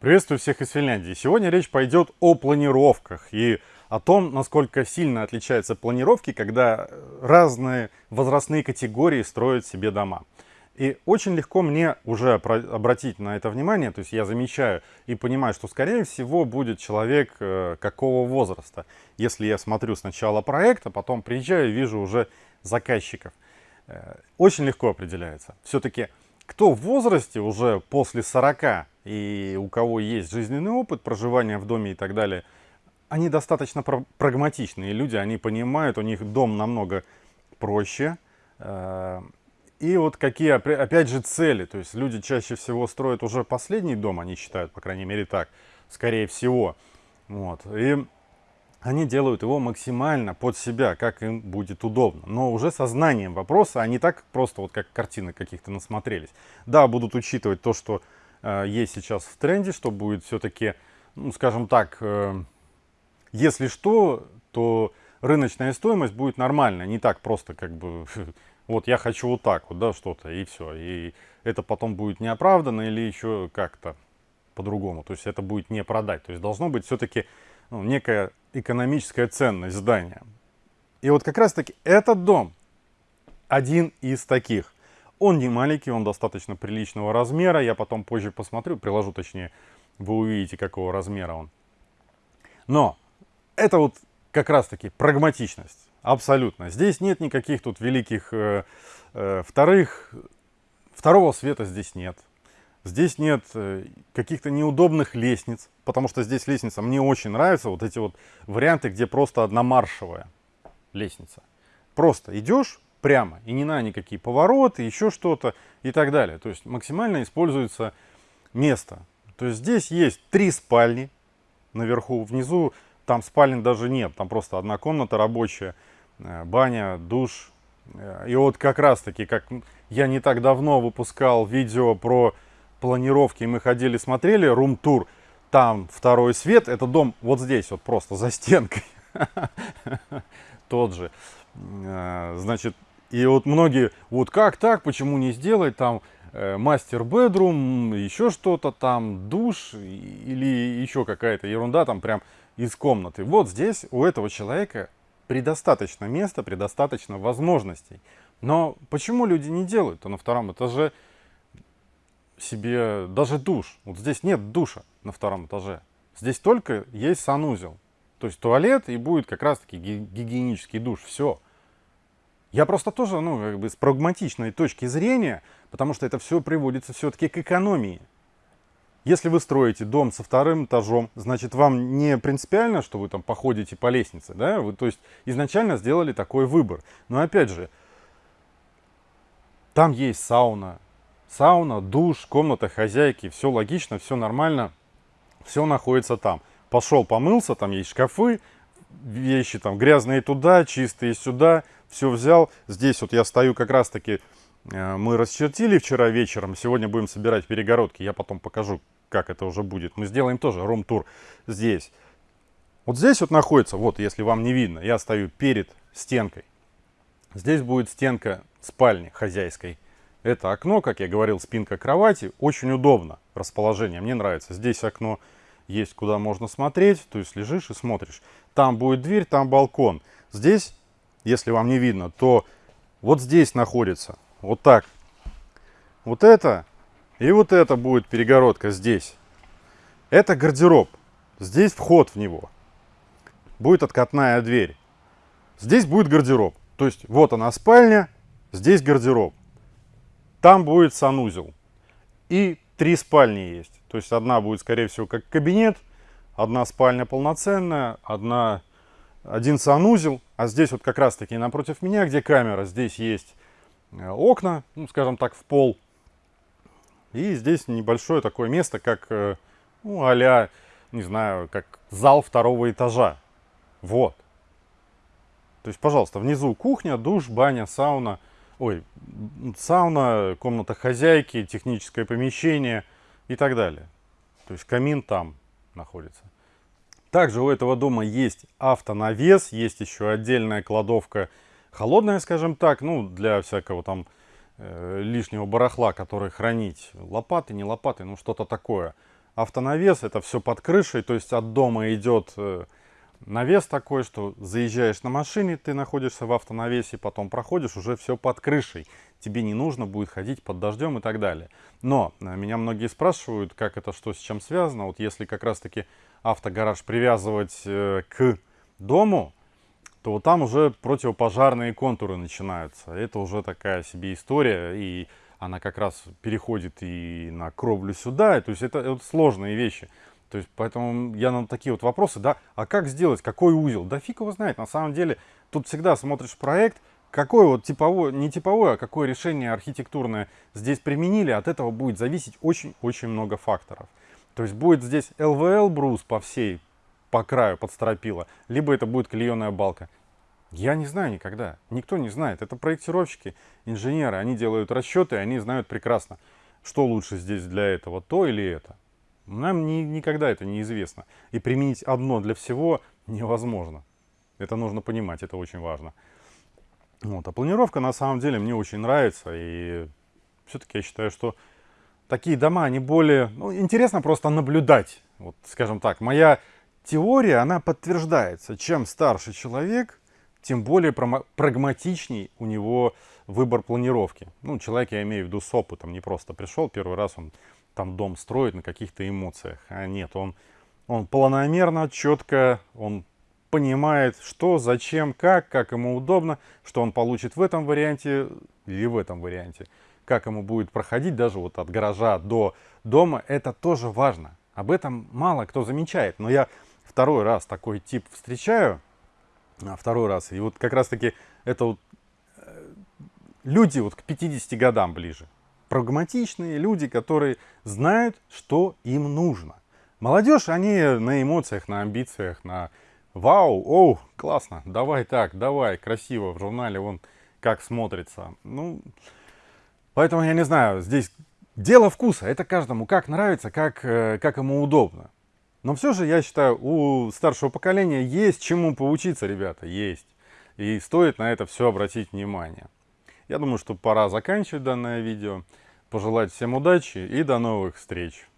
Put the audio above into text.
Приветствую всех из Финляндии. Сегодня речь пойдет о планировках и о том, насколько сильно отличаются планировки, когда разные возрастные категории строят себе дома. И очень легко мне уже обратить на это внимание, то есть я замечаю и понимаю, что скорее всего будет человек э, какого возраста. Если я смотрю сначала проект, а потом приезжаю и вижу уже заказчиков. Э, очень легко определяется. Все-таки кто в возрасте уже после 40 и у кого есть жизненный опыт проживания в доме и так далее, они достаточно прагматичные люди, они понимают, у них дом намного проще. Э, и вот какие, опять же, цели. То есть люди чаще всего строят уже последний дом, они считают, по крайней мере, так, скорее всего. Вот. И они делают его максимально под себя, как им будет удобно. Но уже со знанием вопроса, а не так просто, вот как картины каких-то насмотрелись. Да, будут учитывать то, что есть сейчас в тренде, что будет все-таки, ну, скажем так, э, если что, то рыночная стоимость будет нормальная, не так просто, как бы, вот я хочу вот так вот, да, что-то, и все. И это потом будет неоправданно или еще как-то по-другому. То есть это будет не продать. То есть должно быть все-таки ну, некая экономическая ценность здания. И вот как раз таки этот дом один из таких. Он не маленький, он достаточно приличного размера. Я потом позже посмотрю, приложу точнее, вы увидите, какого размера он. Но это вот как раз таки прагматичность. Абсолютно. Здесь нет никаких тут великих э, э, вторых. Второго света здесь нет. Здесь нет э, каких-то неудобных лестниц, потому что здесь лестница мне очень нравится. Вот эти вот варианты, где просто одномаршевая лестница. Просто идешь прямо, и не на никакие повороты, еще что-то и так далее. То есть максимально используется место. То есть здесь есть три спальни наверху, внизу там спален даже нет, там просто одна комната рабочая, э, баня, душ. Э, и вот как раз таки, как я не так давно выпускал видео про планировки, мы ходили, смотрели рум-тур, там второй свет, это дом вот здесь, вот просто за стенкой, тот же. Э, значит, и вот многие, вот как так, почему не сделать там э, мастер-бедрум, еще что-то там, душ или еще какая-то ерунда там прям из комнаты. Вот здесь у этого человека предостаточно места, предостаточно возможностей. Но почему люди не делают? То на втором этаже себе даже душ. Вот здесь нет душа на втором этаже. Здесь только есть санузел. То есть туалет и будет как раз-таки гигиенический душ. Все. Я просто тоже, ну, как бы с прагматичной точки зрения, потому что это все приводится все-таки к экономии. Если вы строите дом со вторым этажом, значит, вам не принципиально, что вы там походите по лестнице, да? Вы, то есть, изначально сделали такой выбор. Но опять же, там есть сауна, Сауна, душ, комната хозяйки, все логично, все нормально, все находится там. Пошел, помылся, там есть шкафы, вещи там грязные туда, чистые сюда, все взял. Здесь вот я стою как раз таки, э, мы расчертили вчера вечером, сегодня будем собирать перегородки, я потом покажу, как это уже будет. Мы сделаем тоже рум-тур здесь. Вот здесь вот находится, вот если вам не видно, я стою перед стенкой. Здесь будет стенка спальни хозяйской. Это окно, как я говорил, спинка кровати. Очень удобно расположение, мне нравится. Здесь окно есть, куда можно смотреть, то есть лежишь и смотришь. Там будет дверь, там балкон. Здесь, если вам не видно, то вот здесь находится, вот так. Вот это и вот это будет перегородка здесь. Это гардероб. Здесь вход в него. Будет откатная дверь. Здесь будет гардероб. То есть вот она спальня, здесь гардероб. Там будет санузел. И три спальни есть. То есть одна будет, скорее всего, как кабинет, одна спальня полноценная, одна, один санузел. А здесь вот как раз-таки напротив меня, где камера, здесь есть э, окна, ну, скажем так, в пол. И здесь небольшое такое место, как, э, ну, а не знаю, как зал второго этажа. Вот. То есть, пожалуйста, внизу кухня, душ, баня, сауна – ой, сауна, комната хозяйки, техническое помещение и так далее. То есть камин там находится. Также у этого дома есть автонавес, есть еще отдельная кладовка холодная, скажем так, ну, для всякого там э, лишнего барахла, который хранить. Лопаты, не лопаты, ну, что-то такое. автонавес, это все под крышей, то есть от дома идет э, навес такой, что заезжаешь на машине, ты находишься в автонавесе, потом проходишь уже все под крышей. Тебе не нужно будет ходить под дождем и так далее. Но э, меня многие спрашивают, как это, что с чем связано. Вот если как раз-таки автогараж привязывать э, к дому, то вот там уже противопожарные контуры начинаются. Это уже такая себе история, и она как раз переходит и на кровлю сюда. То есть это, это сложные вещи. То есть, поэтому я на такие вот вопросы, да, а как сделать, какой узел? Да фиг его знает, на самом деле, тут всегда смотришь проект, какой вот типовой, не типовой, а какое решение архитектурное здесь применили, от этого будет зависеть очень-очень много факторов. То есть будет здесь ЛВЛ брус по всей, по краю под стропила, либо это будет клееная балка. Я не знаю никогда, никто не знает. Это проектировщики, инженеры, они делают расчеты, они знают прекрасно, что лучше здесь для этого, то или это. Нам ни, никогда это неизвестно. И применить одно для всего невозможно. Это нужно понимать, это очень важно. Вот. А планировка на самом деле мне очень нравится. И все-таки я считаю, что такие дома, они более... Ну, интересно просто наблюдать. Вот, скажем так, моя теория, она подтверждается. Чем старше человек, тем более прагматичней у него выбор планировки. Ну, человек, я имею в виду с опытом, не просто пришел первый раз, он там дом строит на каких-то эмоциях. А нет, он, он планомерно, четко, он понимает, что, зачем, как, как ему удобно, что он получит в этом варианте или в этом варианте. Как ему будет проходить даже вот от гаража до дома, это тоже важно. Об этом мало кто замечает. Но я второй раз такой тип встречаю, а второй раз, и вот как раз таки это вот э, люди вот к 50 годам ближе прагматичные люди, которые знают, что им нужно. Молодежь, они на эмоциях, на амбициях, на вау, оу, классно, давай так, давай, красиво, в журнале вон как смотрится. Ну, поэтому я не знаю, здесь дело вкуса, это каждому как нравится, как, э, как ему удобно. Но все же, я считаю, у старшего поколения есть чему поучиться, ребята, есть. И стоит на это все обратить внимание. Я думаю, что пора заканчивать данное видео. Пожелать всем удачи и до новых встреч.